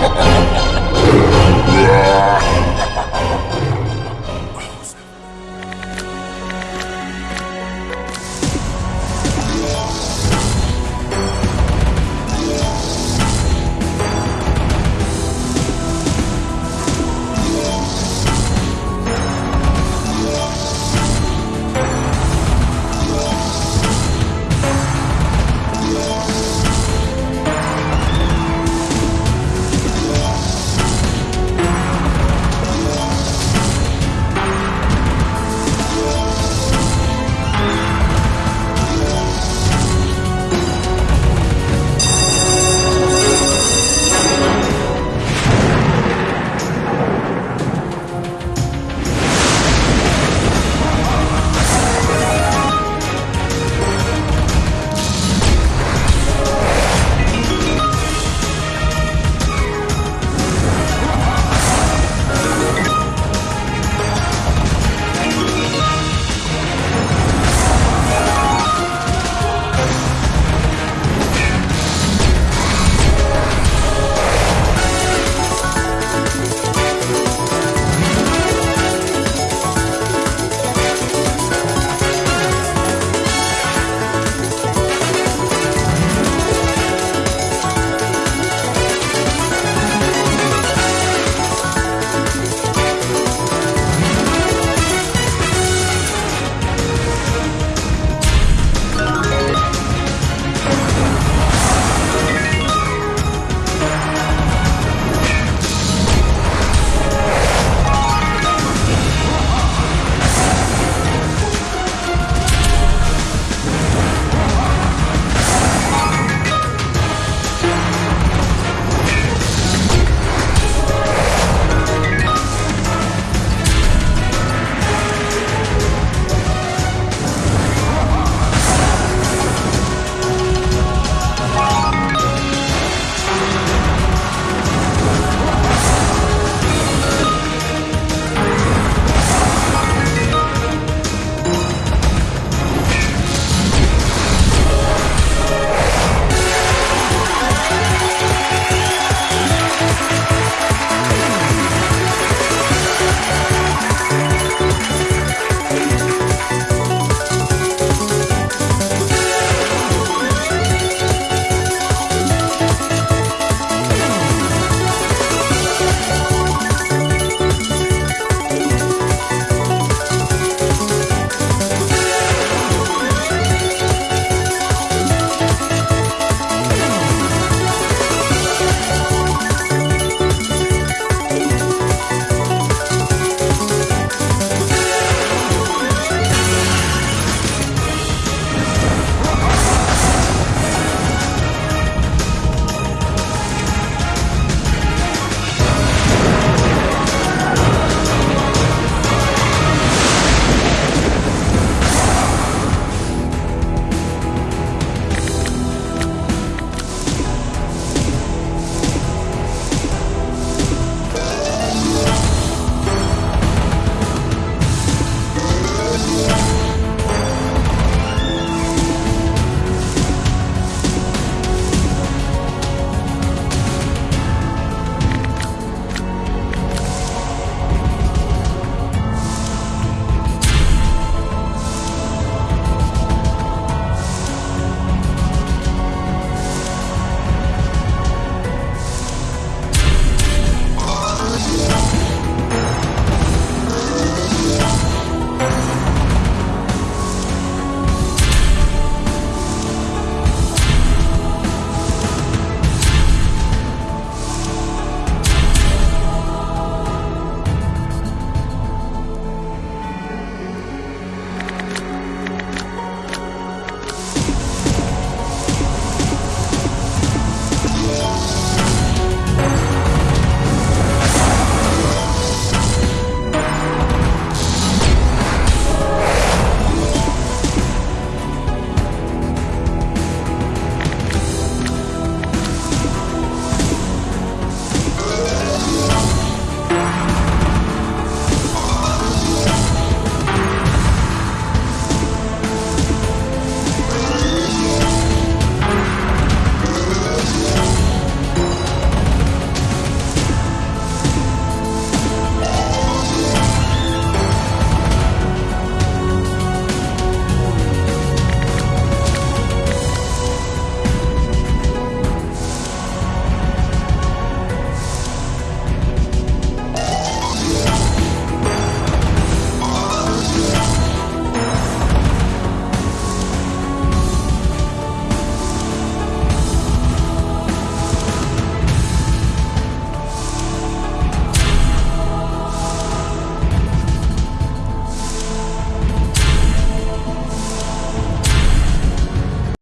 Ha ha ha ha!